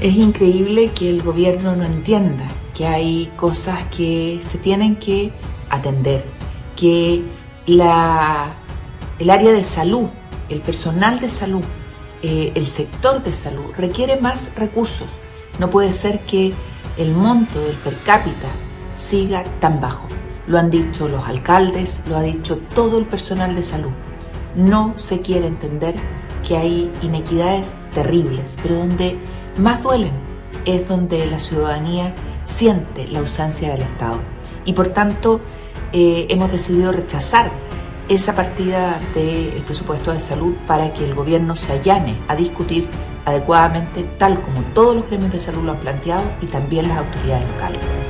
Es increíble que el gobierno no entienda que hay cosas que se tienen que atender, que la, el área de salud, el personal de salud, eh, el sector de salud requiere más recursos. No puede ser que el monto del per cápita siga tan bajo. Lo han dicho los alcaldes, lo ha dicho todo el personal de salud. No se quiere entender que hay inequidades terribles, pero donde más duelen es donde la ciudadanía siente la ausencia del Estado. Y por tanto eh, hemos decidido rechazar esa partida del presupuesto de salud para que el gobierno se allane a discutir adecuadamente tal como todos los gremios de salud lo han planteado y también las autoridades locales.